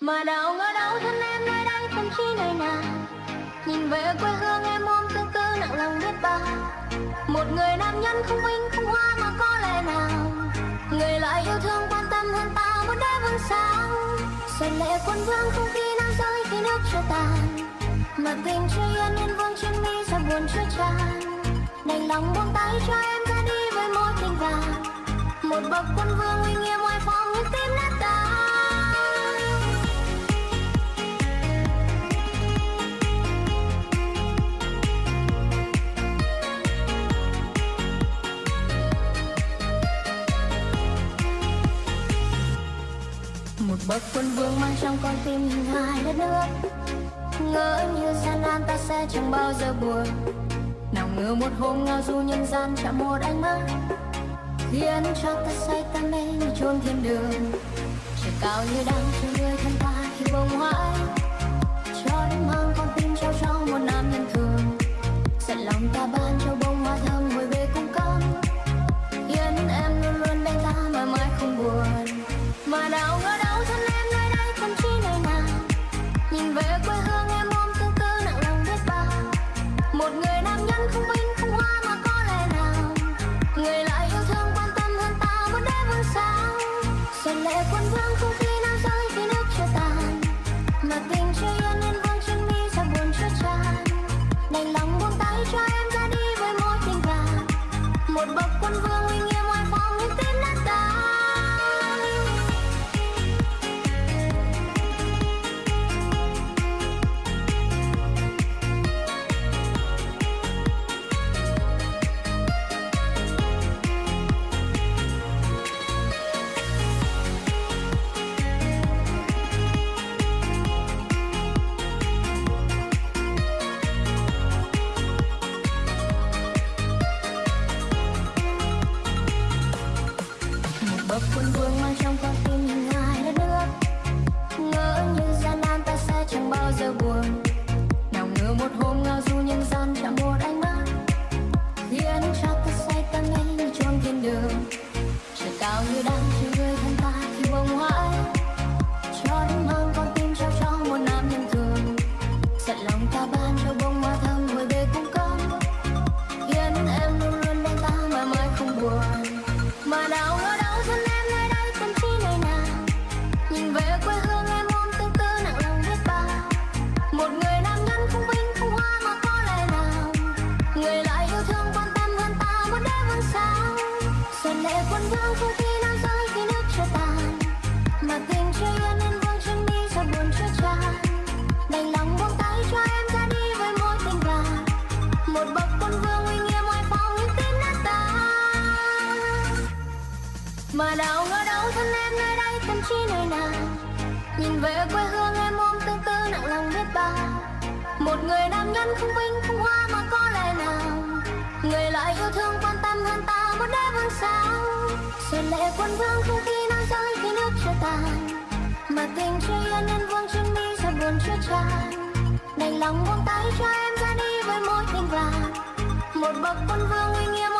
mà đâu ngờ đâu thân em nơi đây thậm chí nơi nào nhìn về quê hương em ôm tương tư nặng lòng biết bao. Một người nam nhân không vinh không hoa mà có lẽ nào. Người lại yêu thương, quan tâm hơn ta muốn đế vương sáng xuân lệ quân vương không khi nam rơi khi nước chưa tàn mà tình chưa yên, nên vương trên mi ra buồn chưa tràn. Đành lòng buông tay cho em ra đi với môi tình vàng. Một bậc quân vương uy nghiêm oai phong như bậc quân vương mang trong con tim hình hài đất nước. Ngỡ như gian nan ta sẽ chẳng bao giờ buồn. Nào ngờ một hôm ngao du nhân gian chạm một ánh mắt, khiến cho ta say ta mê như chôn thiên đường. Trời cao như đang chờ người thân ta khi bông hoãi cho đến mang con tim trao cho một nam nhân thường. Giận lòng ta ban cho một bậc quân vương. Bậc quân vương mang trong con tim hình hài đất nước ngỡ như gian nan ta sẽ chẳng bao giờ buồn. Nào ngờ một hôm ngao du nhân gian chạm một ánh mắt. Khiến cho ta say ta mê như chôn thiên đường. Trời cao như đang chờ người thân ta khi bông hoa cho đến mang con tim trao cho một nam nhân thường giận lòng ta ban cho bông hoa thơm mà đâu ngờ đâu thân em nơi đây, tâm chỉ nơi nào? Nhìn về quê hương em ôm tương tư nặng lòng biết bao. Một người nam nhân không vinh, không hoa mà có lẽ nào? Người lại yêu thương, quan tâm hơn ta, một đế vương sao xuân lệ quân vương không khi nắng rơi khi nước chưa tàn mà tình chưa yên, nên vương chân mi ra buồn chưa tràn. Đành lòng buông tay cho em ra đi với mối tình vàng. Một bậc quân vương uy nghiêm